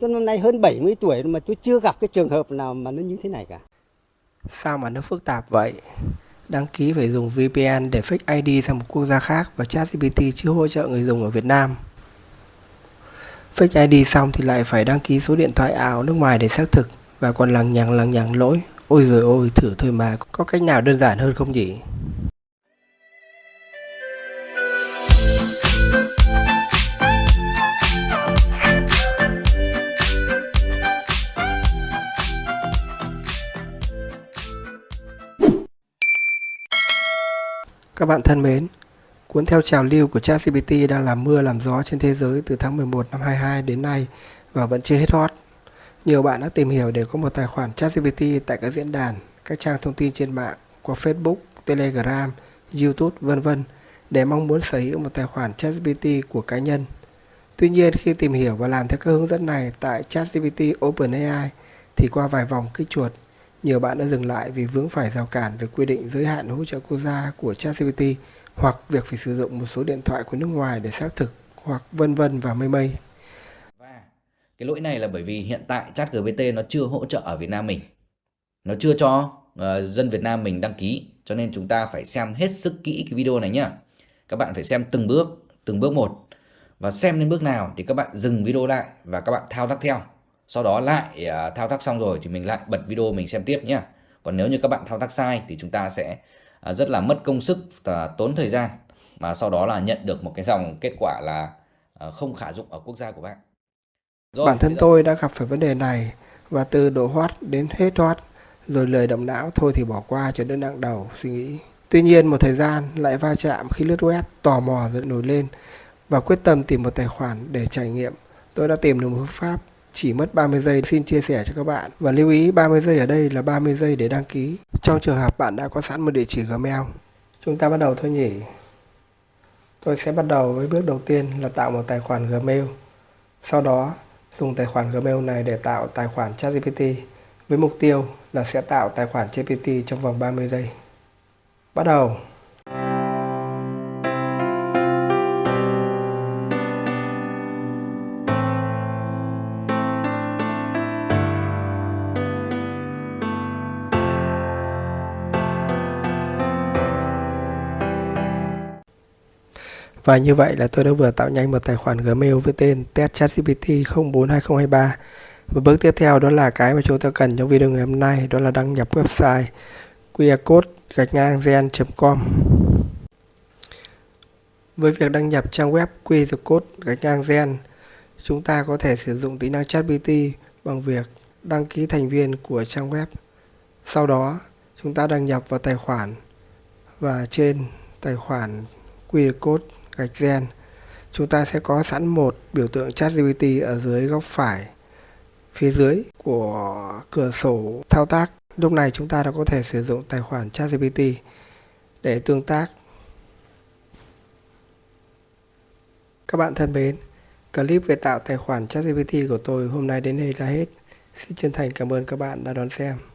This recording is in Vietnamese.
tôi năm nay hơn 70 tuổi mà tôi chưa gặp cái trường hợp nào mà nó như thế này cả. Sao mà nó phức tạp vậy? Đăng ký phải dùng VPN để fake ID sang một quốc gia khác và ChatGPT chưa hỗ trợ người dùng ở Việt Nam. Fake ID xong thì lại phải đăng ký số điện thoại ảo nước ngoài để xác thực và còn lằng nhằng lằng nhằng lỗi. Ôi rồi ôi, thử thôi mà, có cách nào đơn giản hơn không nhỉ? Các bạn thân mến, cuốn theo trào lưu của ChatGPT đang làm mưa làm gió trên thế giới từ tháng 11 năm 22 đến nay và vẫn chưa hết hot. Nhiều bạn đã tìm hiểu để có một tài khoản ChatGPT tại các diễn đàn, các trang thông tin trên mạng qua Facebook, Telegram, YouTube, vân vân để mong muốn sở hữu một tài khoản ChatGPT của cá nhân. Tuy nhiên khi tìm hiểu và làm theo các hướng dẫn này tại ChatGPT OpenAI thì qua vài vòng kích chuột nhiều bạn đã dừng lại vì vướng phải rào cản về quy định giới hạn hỗ trợ quốc gia của ChatGPT hoặc việc phải sử dụng một số điện thoại của nước ngoài để xác thực hoặc vân vân và mây mây. Và cái lỗi này là bởi vì hiện tại ChatGPT nó chưa hỗ trợ ở Việt Nam mình. Nó chưa cho uh, dân Việt Nam mình đăng ký cho nên chúng ta phải xem hết sức kỹ cái video này nhá. Các bạn phải xem từng bước, từng bước một và xem đến bước nào thì các bạn dừng video lại và các bạn thao tác theo sau đó lại à, thao tác xong rồi thì mình lại bật video mình xem tiếp nhé còn nếu như các bạn thao tác sai thì chúng ta sẽ à, rất là mất công sức và tốn thời gian. Mà sau đó là nhận được một cái dòng kết quả là à, không khả dụng ở quốc gia của bạn. Rồi, bản thân tôi đã gặp phải vấn đề này và từ độ hot đến hết hot rồi lời động não thôi thì bỏ qua cho đỡ nặng đầu suy nghĩ. Tuy nhiên một thời gian lại va chạm khi lướt web tò mò rồi nổi lên và quyết tâm tìm một tài khoản để trải nghiệm. Tôi đã tìm được một phương pháp chỉ mất 30 giây xin chia sẻ cho các bạn. Và lưu ý 30 giây ở đây là 30 giây để đăng ký. Trong trường hợp bạn đã có sẵn một địa chỉ Gmail, chúng ta bắt đầu thôi nhỉ. Tôi sẽ bắt đầu với bước đầu tiên là tạo một tài khoản Gmail. Sau đó, dùng tài khoản Gmail này để tạo tài khoản ChatGPT với mục tiêu là sẽ tạo tài khoản GPT trong vòng 30 giây. Bắt đầu. Và như vậy là tôi đã vừa tạo nhanh một tài khoản Gmail với tên testchatgpt 042023. Và bước tiếp theo đó là cái mà chúng ta cần trong video ngày hôm nay đó là đăng nhập website qrcode gạch ngang gen.com Với việc đăng nhập trang web qrcode gạch ngang gen chúng ta có thể sử dụng tính năng ChatGPT bằng việc đăng ký thành viên của trang web. Sau đó, chúng ta đăng nhập vào tài khoản và trên tài khoản QR code gạch gen. Chúng ta sẽ có sẵn một biểu tượng chat GPT ở dưới góc phải, phía dưới của cửa sổ thao tác. Lúc này chúng ta đã có thể sử dụng tài khoản chat GPT để tương tác. Các bạn thân mến, clip về tạo tài khoản chat GPT của tôi hôm nay đến đây là hết. Xin chân thành cảm ơn các bạn đã đón xem.